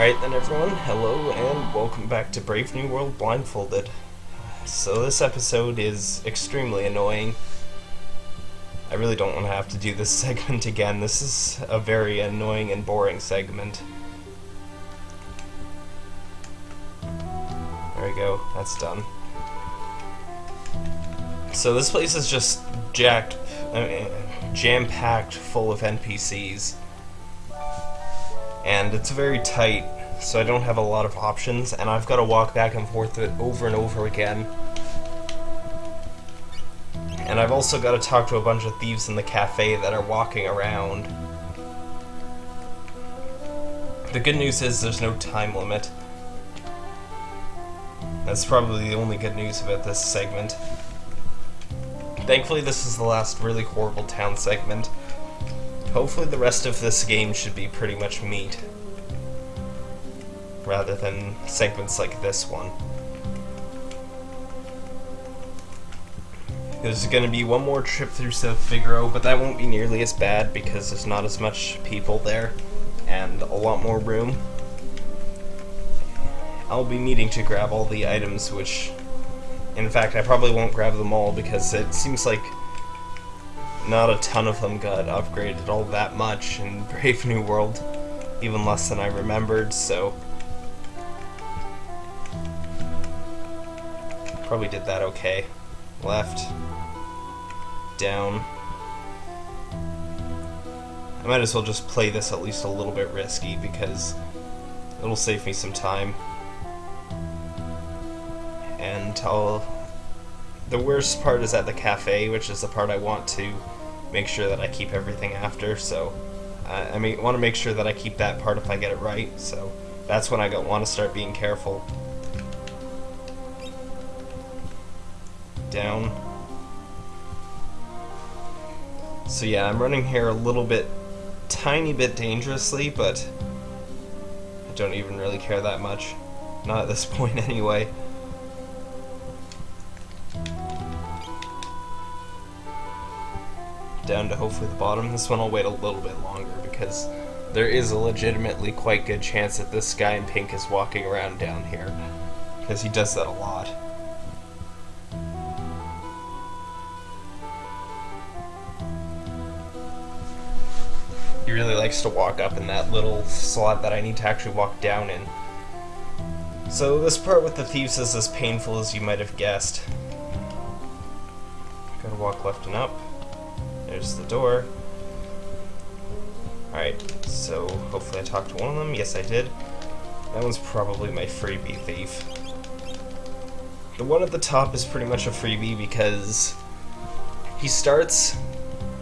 Alright then everyone, hello and welcome back to Brave New World Blindfolded. So this episode is extremely annoying. I really don't want to have to do this segment again. This is a very annoying and boring segment. There we go, that's done. So this place is just jacked, uh, jam-packed full of NPCs and it's very tight, so I don't have a lot of options, and I've got to walk back and forth it over and over again. And I've also got to talk to a bunch of thieves in the cafe that are walking around. The good news is there's no time limit. That's probably the only good news about this segment. Thankfully this is the last really horrible town segment. Hopefully the rest of this game should be pretty much meat. Rather than segments like this one. There's going to be one more trip through South Figaro, but that won't be nearly as bad because there's not as much people there and a lot more room. I'll be needing to grab all the items, which, in fact, I probably won't grab them all because it seems like not a ton of them got upgraded all that much in Brave New World, even less than I remembered, so probably did that okay. Left, down. I might as well just play this at least a little bit risky because it'll save me some time. And I'll the worst part is at the cafe, which is the part I want to make sure that I keep everything after. So uh, I mean, want to make sure that I keep that part if I get it right. So that's when I want to start being careful. Down. So yeah, I'm running here a little bit, tiny bit dangerously, but I don't even really care that much. Not at this point anyway. Down to hopefully the bottom. This one I'll wait a little bit longer because there is a legitimately quite good chance that this guy in pink is walking around down here. Because he does that a lot. He really likes to walk up in that little slot that I need to actually walk down in. So this part with the thieves is as painful as you might have guessed. Gotta walk left and up. There's the door. Alright, so hopefully I talked to one of them. Yes, I did. That one's probably my freebie thief. The one at the top is pretty much a freebie because he starts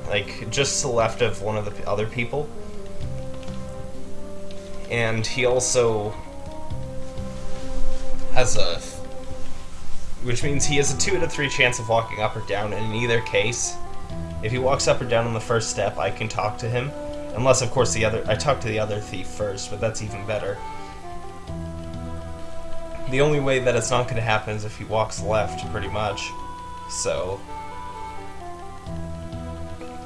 like just to the left of one of the other people. And he also has a which means he has a 2 out of 3 chance of walking up or down, and in either case, if he walks up or down on the first step, I can talk to him. Unless, of course, the other I talk to the other thief first, but that's even better. The only way that it's not going to happen is if he walks left, pretty much. So...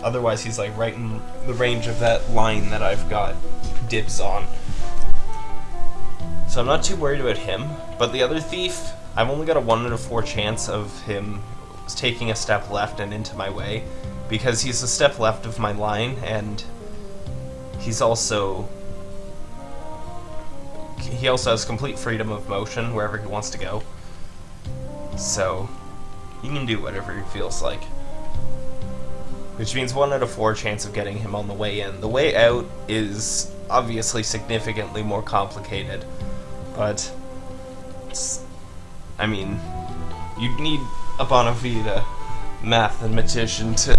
Otherwise, he's like right in the range of that line that I've got dibs on. So I'm not too worried about him, but the other thief, I've only got a 1 out of 4 chance of him taking a step left and into my way because he's a step left of my line and he's also he also has complete freedom of motion wherever he wants to go. So he can do whatever he feels like. Which means one out of four chance of getting him on the way in. The way out is obviously significantly more complicated but I mean you need a bona mathematician to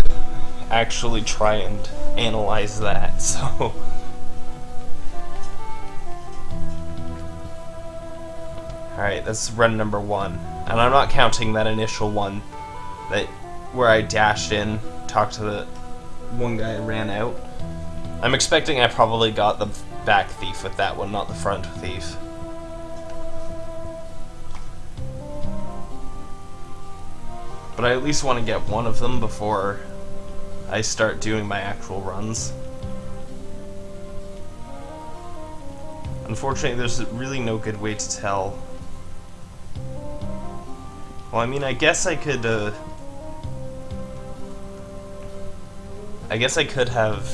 actually try and analyze that, so... Alright, that's run number one. And I'm not counting that initial one that where I dashed in, talked to the one guy ran out. I'm expecting I probably got the back thief with that one, not the front thief. But I at least want to get one of them before I start doing my actual runs. Unfortunately, there's really no good way to tell. Well, I mean, I guess I could, uh... I guess I could have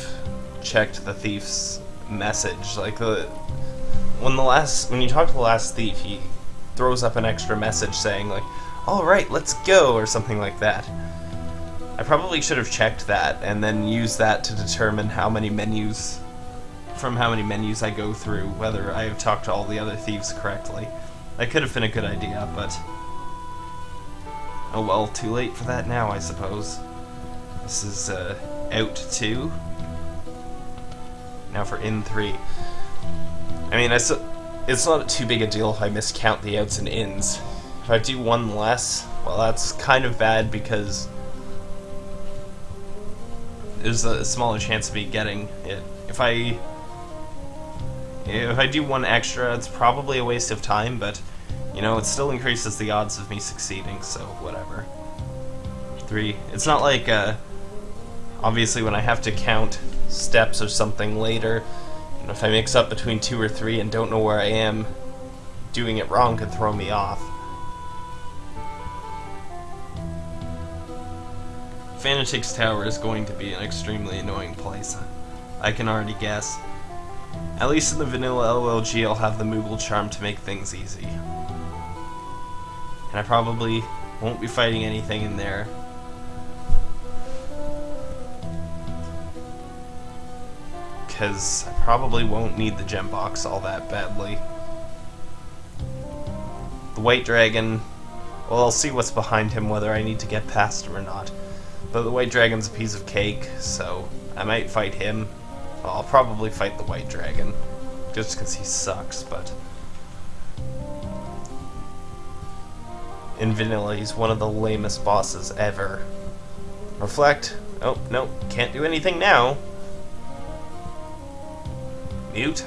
checked the thief's message. Like, the... When the last... When you talk to the last thief, he throws up an extra message saying, like, Alright, let's go, or something like that. I probably should have checked that, and then used that to determine how many menus from how many menus I go through, whether I have talked to all the other thieves correctly. That could have been a good idea, but... Oh well, too late for that now, I suppose. This is, uh, out 2. Now for in 3. I mean, it's, it's not too big a deal if I miscount the outs and ins. If I do one less, well, that's kind of bad because there's a smaller chance of me getting it. If I if I do one extra, it's probably a waste of time, but, you know, it still increases the odds of me succeeding, so whatever. Three. It's not like, uh, obviously when I have to count steps or something later, and if I mix up between two or three and don't know where I am, doing it wrong could throw me off. Fanatics Tower is going to be an extremely annoying place. I can already guess. At least in the vanilla LLG, I'll have the Moogle charm to make things easy. And I probably won't be fighting anything in there. Because I probably won't need the gem box all that badly. The White Dragon, well, I'll see what's behind him, whether I need to get past him or not. But the White Dragon's a piece of cake, so I might fight him I'll probably fight the White Dragon, just because he sucks, but... In vanilla, he's one of the lamest bosses ever. Reflect. Oh, no, can't do anything now. Mute.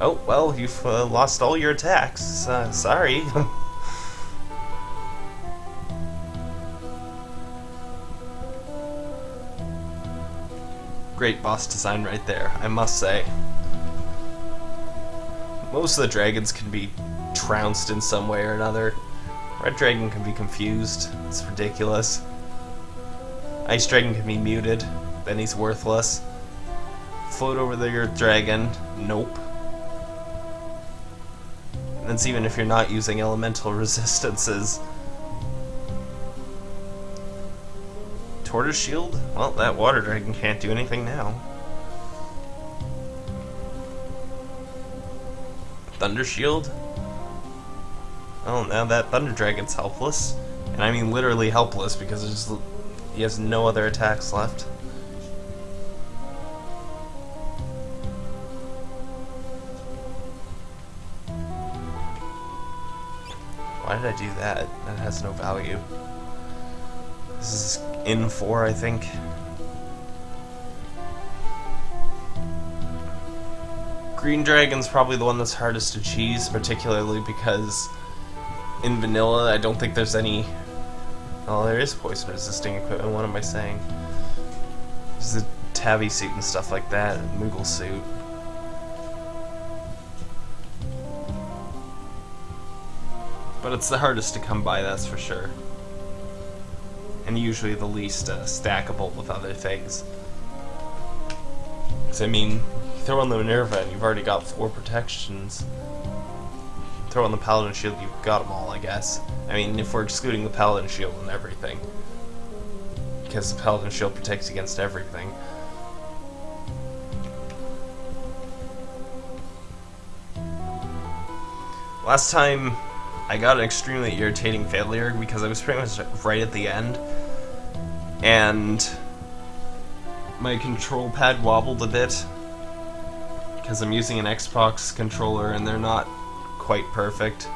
Oh, well, you've uh, lost all your attacks. Uh, sorry. Great boss design right there, I must say. Most of the dragons can be trounced in some way or another. Red Dragon can be confused. It's ridiculous. Ice Dragon can be muted. Then he's worthless. Float over the Earth Dragon. Nope. And that's even if you're not using elemental resistances. Tortoise Shield? Well, that Water Dragon can't do anything now. Thunder Shield? Oh, now that Thunder Dragon's helpless. And I mean literally helpless because he has no other attacks left. Why did I do that? That has no value. This is in 4, I think. Green Dragon's probably the one that's hardest to cheese, particularly because in vanilla I don't think there's any... Oh, there is poison resisting equipment, what am I saying? There's the tabby suit and stuff like that, Moogle suit. But it's the hardest to come by, that's for sure and usually the least uh, stackable with other things. Because, I mean, throw on the Minerva and you've already got four protections. Throw on the Paladin Shield, you've got them all, I guess. I mean, if we're excluding the Paladin Shield and everything. Because the Paladin Shield protects against everything. Last time I got an extremely irritating failure because I was pretty much right at the end, and my control pad wobbled a bit because I'm using an Xbox controller and they're not quite perfect.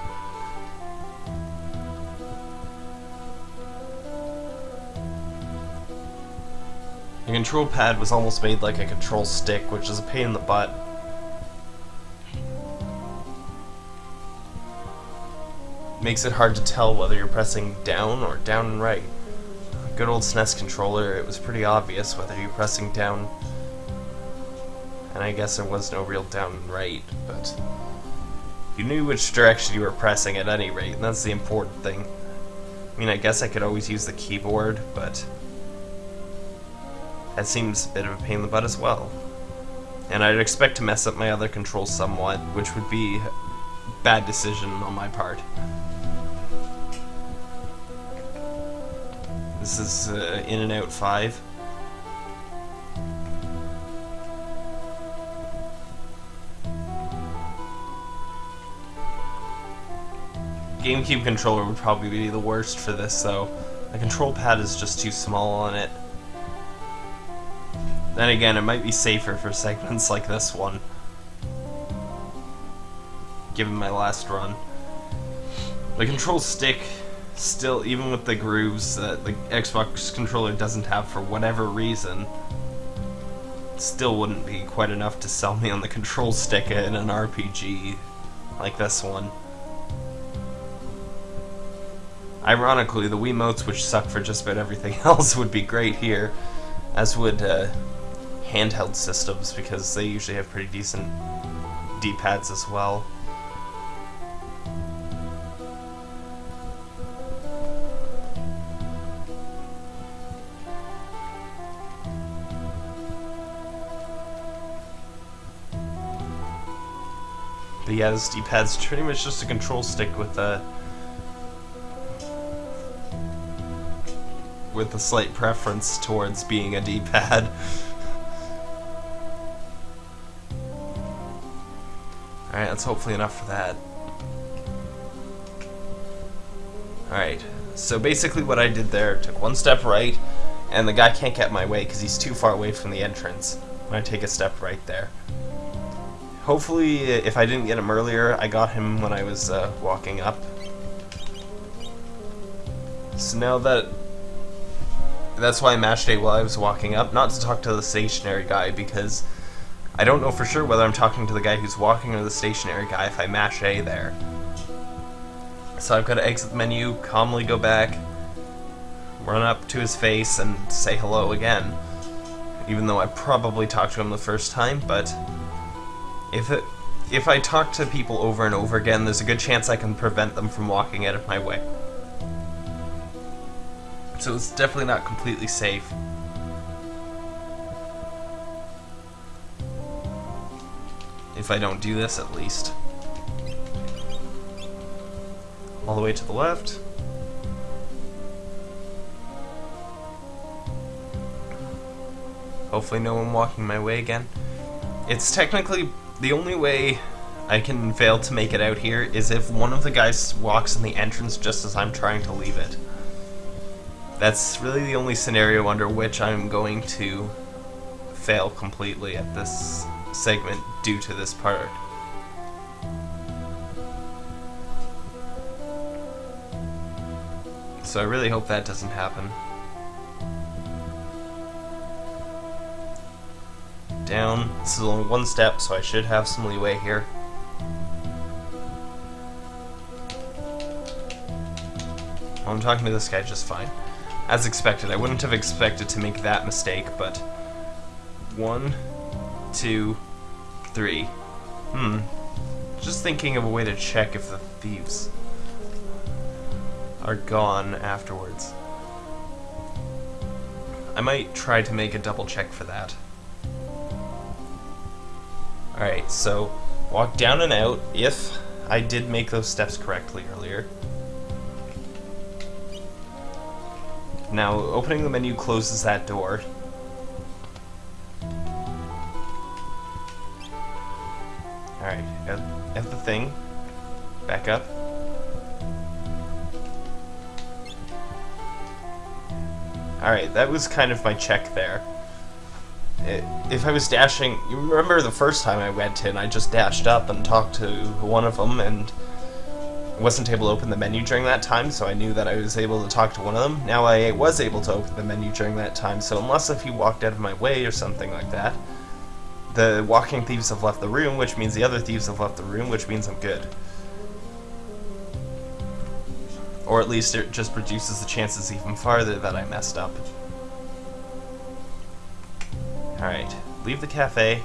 The control pad was almost made like a control stick, which is a pain in the butt. makes it hard to tell whether you're pressing down or down and right. Good old SNES controller, it was pretty obvious whether you're pressing down, and I guess there was no real down and right, but You knew which direction you were pressing at any rate, and that's the important thing. I mean, I guess I could always use the keyboard, but that seems a bit of a pain in the butt as well. And I'd expect to mess up my other controls somewhat, which would be bad decision on my part. This is uh, In and Out 5. GameCube controller would probably be the worst for this, though. The control pad is just too small on it. Then again, it might be safer for segments like this one. Given my last run. The control stick, still, even with the grooves that the Xbox controller doesn't have for whatever reason, still wouldn't be quite enough to sell me on the control stick in an RPG like this one. Ironically, the Wiimotes, which suck for just about everything else, would be great here, as would uh, handheld systems because they usually have pretty decent D-pads as well. This D-pad's pretty much just a control stick with a with a slight preference towards being a D-pad. Alright, that's hopefully enough for that. Alright, so basically what I did there, took one step right, and the guy can't get my way because he's too far away from the entrance when I take a step right there. Hopefully, if I didn't get him earlier, I got him when I was uh, walking up. So now that... That's why I mashed A while I was walking up, not to talk to the stationary guy, because I don't know for sure whether I'm talking to the guy who's walking or the stationary guy if I mash A there. So I've got to exit the menu, calmly go back, run up to his face, and say hello again. Even though I probably talked to him the first time, but if it, if I talk to people over and over again, there's a good chance I can prevent them from walking out of my way. So it's definitely not completely safe. if I don't do this at least. All the way to the left. Hopefully no one walking my way again. It's technically the only way I can fail to make it out here is if one of the guys walks in the entrance just as I'm trying to leave it. That's really the only scenario under which I'm going to fail completely at this segment due to this part. So I really hope that doesn't happen. Down. This is only one step, so I should have some leeway here. I'm talking to this guy just fine. As expected, I wouldn't have expected to make that mistake, but... One, two, three. Hmm. Just thinking of a way to check if the thieves are gone afterwards. I might try to make a double check for that. Alright, so walk down and out if I did make those steps correctly earlier. Now, opening the menu closes that door, Alright, got the thing. Back up. Alright, that was kind of my check there. It, if I was dashing... You remember the first time I went in, I just dashed up and talked to one of them and wasn't able to open the menu during that time, so I knew that I was able to talk to one of them. Now I was able to open the menu during that time, so unless if he walked out of my way or something like that, the walking thieves have left the room, which means the other thieves have left the room, which means I'm good. Or at least it just reduces the chances even farther that I messed up. Alright, leave the cafe,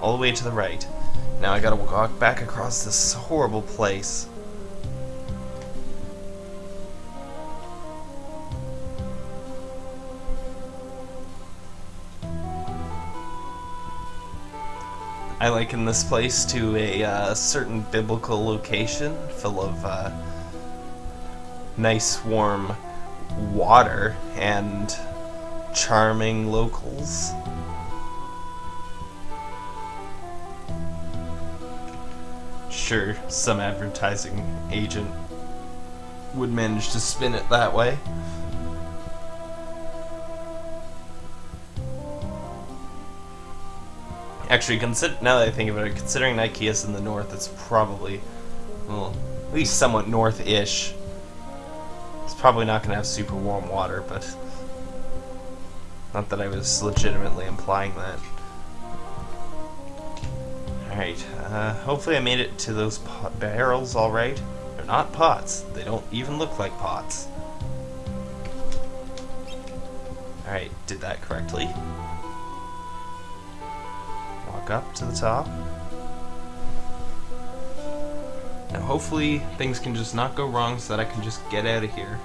all the way to the right. Now I gotta walk back across this horrible place. I liken this place to a uh, certain biblical location full of uh, nice warm water and charming locals. Sure, some advertising agent would manage to spin it that way. Actually, consider now that I think of it, considering Nikeah is in the north, it's probably, well, at least somewhat north-ish. It's probably not going to have super warm water, but not that I was legitimately implying that. Alright, uh, hopefully I made it to those barrels alright. They're not pots. They don't even look like pots. Alright, did that correctly Walk up to the top. Now hopefully things can just not go wrong so that I can just get out of here.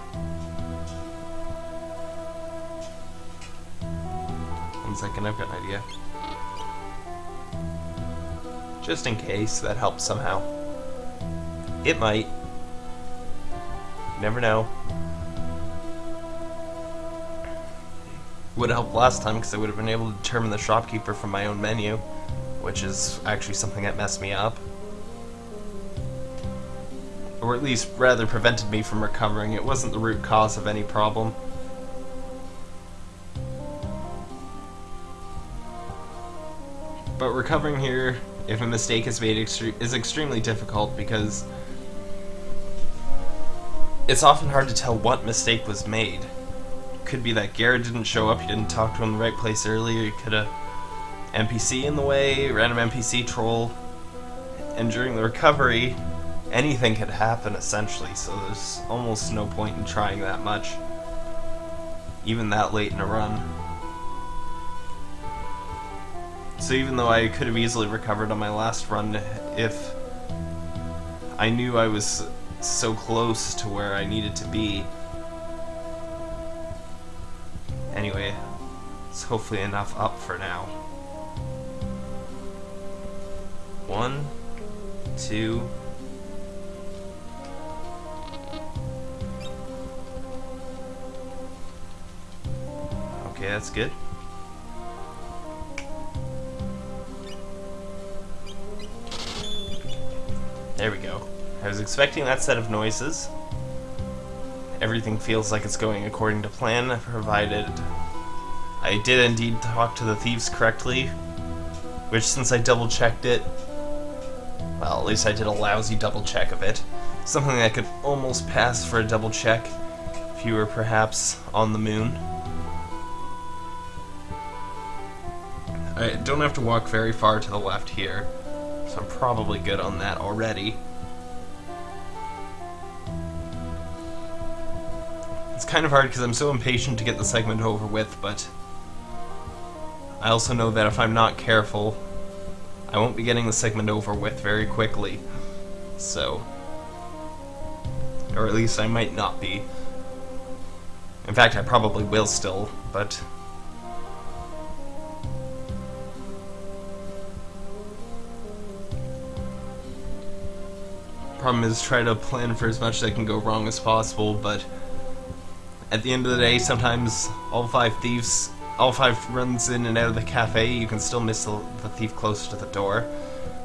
One second, I've got an idea. Just in case that helps somehow. It might. You never know. Would have helped last time because I would have been able to determine the shopkeeper from my own menu which is actually something that messed me up. Or at least rather prevented me from recovering. It wasn't the root cause of any problem. But recovering here, if a mistake is made, is extremely difficult because it's often hard to tell what mistake was made. Could be that Garrett didn't show up, you didn't talk to him in the right place earlier, you could have NPC in the way, random NPC troll, and during the recovery, anything could happen essentially, so there's almost no point in trying that much, even that late in a run. So even though I could have easily recovered on my last run if I knew I was so close to where I needed to be. Anyway, it's hopefully enough up for now. One, two, Okay, that's good. There we go. I was expecting that set of noises. Everything feels like it's going according to plan, provided I did indeed talk to the thieves correctly, which since I double checked it, well, at least I did a lousy double check of it. Something I could almost pass for a double check if you were perhaps on the moon. I don't have to walk very far to the left here, so I'm probably good on that already. It's kind of hard because I'm so impatient to get the segment over with, but I also know that if I'm not careful, I won't be getting the segment over with very quickly. So... Or at least I might not be. In fact, I probably will still, but... Problem is try to plan for as much that can go wrong as possible, but at the end of the day, sometimes all five thieves all five runs in and out of the cafe, you can still miss the, the thief close to the door.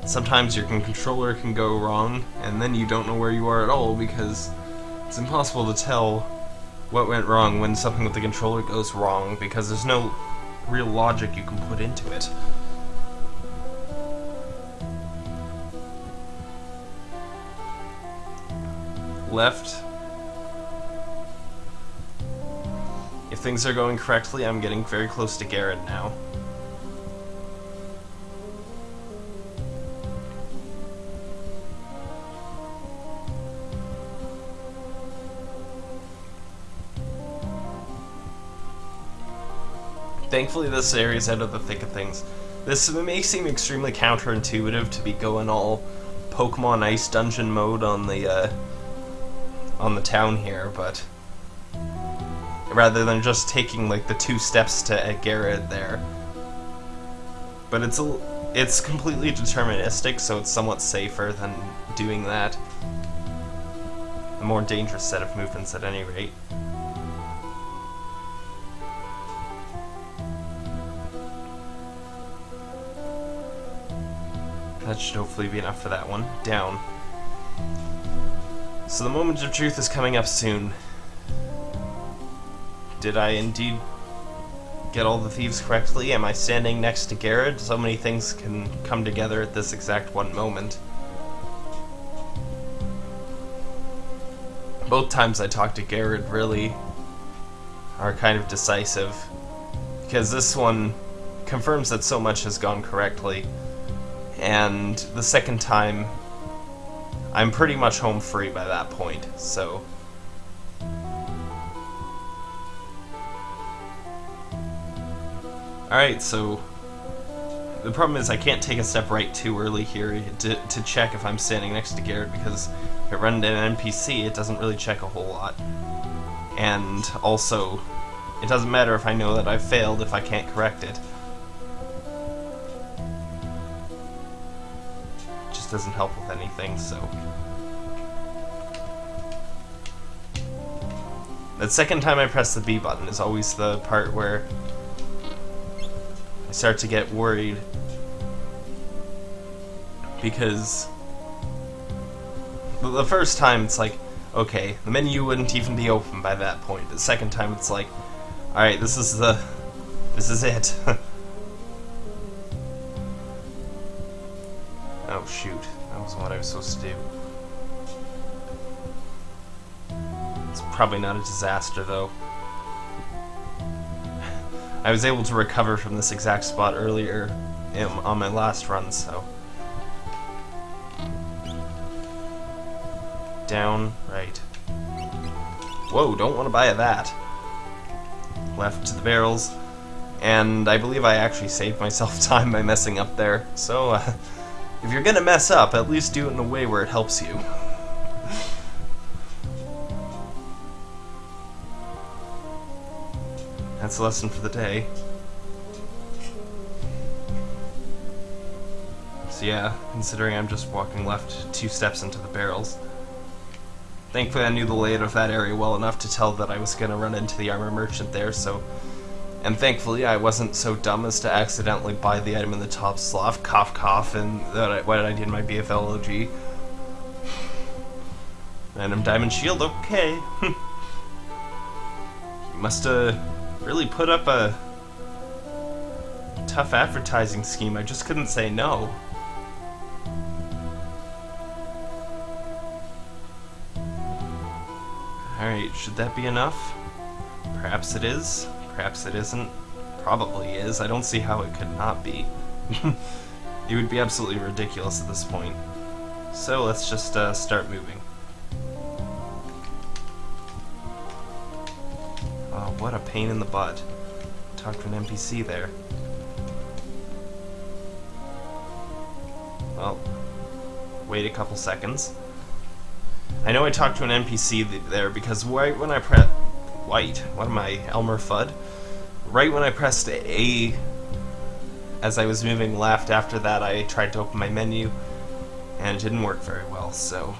Sometimes your controller can go wrong, and then you don't know where you are at all because it's impossible to tell what went wrong when something with the controller goes wrong because there's no real logic you can put into it. Left If things are going correctly, I'm getting very close to Garrett now. Thankfully this area is out of the thick of things. This may seem extremely counterintuitive to be going all Pokemon Ice Dungeon mode on the uh, on the town here, but rather than just taking like the two steps to Garrett there. But it's a, it's completely deterministic, so it's somewhat safer than doing that. A more dangerous set of movements at any rate. That should hopefully be enough for that one. Down. So the moment of truth is coming up soon. Did I indeed get all the thieves correctly? Am I standing next to Garrett? So many things can come together at this exact one moment. Both times I talked to Garrett really are kind of decisive. Because this one confirms that so much has gone correctly and the second time, I'm pretty much home free by that point, so... Alright, so... The problem is I can't take a step right too early here to, to check if I'm standing next to Garrett, because if I run into an NPC, it doesn't really check a whole lot. And also, it doesn't matter if I know that I've failed if I can't correct it. Just doesn't help with anything, so... The second time I press the B button is always the part where I start to get worried because the first time it's like, okay, the menu wouldn't even be open by that point. The second time it's like, alright, this is the, this is it. probably not a disaster though. I was able to recover from this exact spot earlier in, on my last run, so... Down, right. Whoa, don't want to buy that. Left to the barrels. And I believe I actually saved myself time by messing up there, so... Uh, if you're gonna mess up, at least do it in a way where it helps you. lesson for the day. So yeah, considering I'm just walking left two steps into the barrels. Thankfully I knew the layout of that area well enough to tell that I was gonna run into the armor merchant there, so and thankfully, I wasn't so dumb as to accidentally buy the item in the top slot, cough cough, and that I, what did I do in my BFLOG? Random diamond shield, okay. you must have really put up a tough advertising scheme. I just couldn't say no. Alright, should that be enough? Perhaps it is. Perhaps it isn't. Probably is. I don't see how it could not be. it would be absolutely ridiculous at this point. So let's just uh, start moving. What a pain in the butt. Talk to an NPC there. Well, wait a couple seconds. I know I talked to an NPC there because right when I press white. What am I, Elmer Fudd? Right when I pressed A as I was moving left after that I tried to open my menu and it didn't work very well, so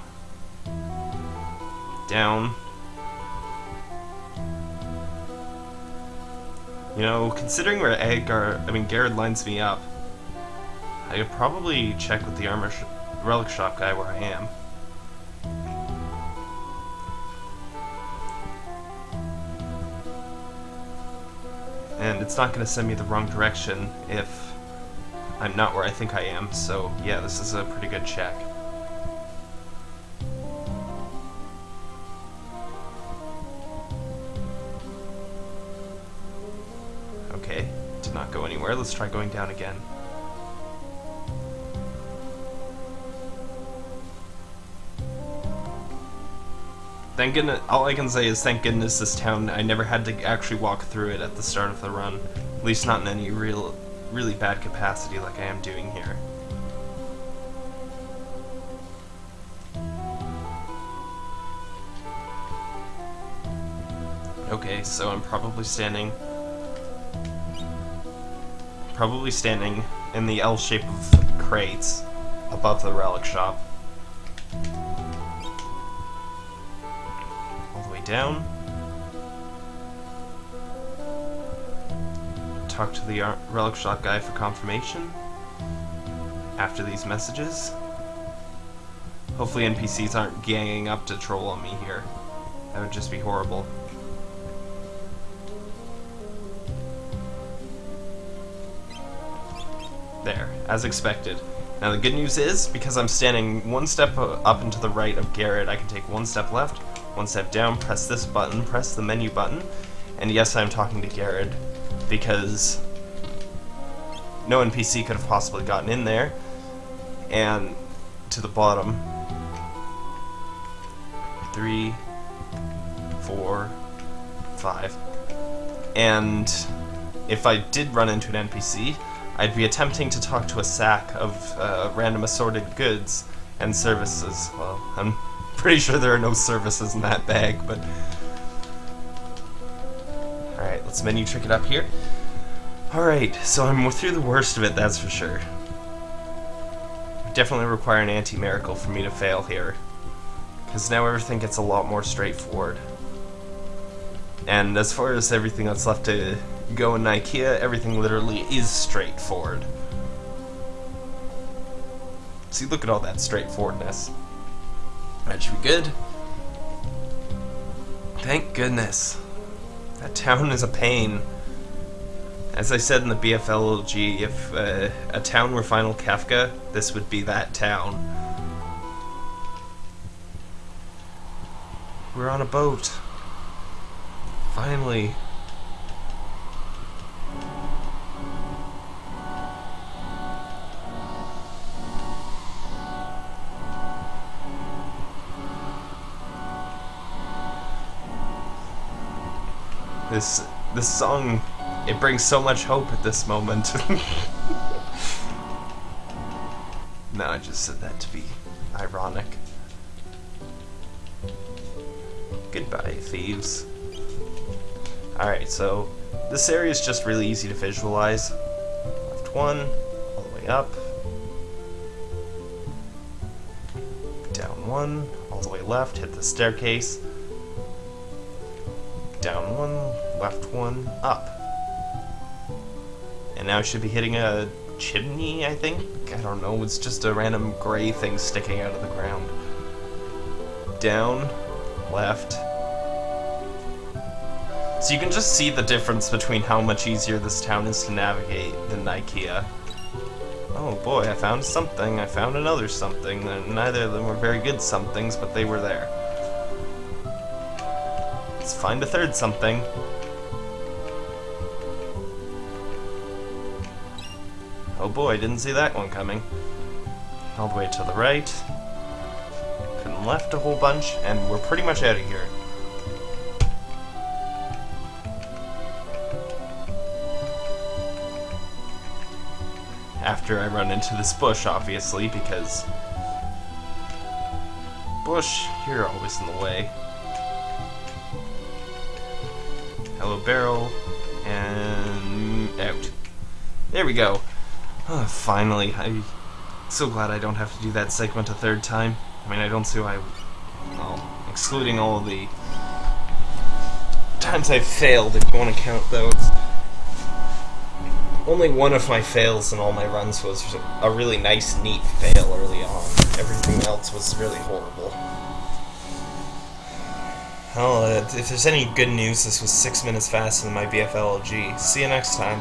down. You know, considering where Edgar, I mean Garrett lines me up, I could probably check with the armor sh relic shop guy where I am. and it's not going to send me the wrong direction if I'm not where I think I am, so yeah, this is a pretty good check. Let's try going down again. Thank goodness, all I can say is thank goodness this town, I never had to actually walk through it at the start of the run. At least not in any real, really bad capacity like I am doing here. Okay, so I'm probably standing... Probably standing in the L shape of crates above the relic shop. All the way down. Talk to the uh, relic shop guy for confirmation after these messages. Hopefully NPCs aren't ganging up to troll on me here. That would just be horrible. As expected. Now the good news is, because I'm standing one step up and to the right of Garrett, I can take one step left, one step down, press this button, press the menu button, and yes, I'm talking to Garrett, because no NPC could have possibly gotten in there, and to the bottom, three, four, five, and if I did run into an NPC, I'd be attempting to talk to a sack of uh, random assorted goods and services. Well, I'm pretty sure there are no services in that bag, but... Alright, let's menu trick it up here. Alright, so I'm through the worst of it, that's for sure. Definitely require an anti-miracle for me to fail here. Because now everything gets a lot more straightforward. And as far as everything that's left to go in Nikeah, everything literally is straightforward. See, look at all that straightforwardness. That should be good. Thank goodness. That town is a pain. As I said in the BFLG, if uh, a town were Final Kefka, this would be that town. We're on a boat. Finally. This this song it brings so much hope at this moment. no, I just said that to be ironic. Goodbye, thieves. Alright, so this area is just really easy to visualize. Left one, all the way up. Down one, all the way left, hit the staircase down one, left one, up. And now I should be hitting a chimney, I think? I don't know, it's just a random gray thing sticking out of the ground. Down, left. So you can just see the difference between how much easier this town is to navigate than Nikeah. Oh boy, I found something, I found another something. Neither of them were very good somethings, but they were there. Find a third something. Oh boy, didn't see that one coming. All the way to the right. Couldn't left a whole bunch, and we're pretty much out of here. After I run into this bush, obviously, because... Bush, you're always in the way. Hello barrel, and out. There we go. Oh, finally, I'm so glad I don't have to do that segment a third time. I mean, I don't see why, well, excluding all the times I've failed, if you want to count those. Only one of my fails in all my runs was a really nice, neat fail early on. Everything else was really horrible. Well, uh, if there's any good news, this was six minutes faster than my BFLG. See you next time.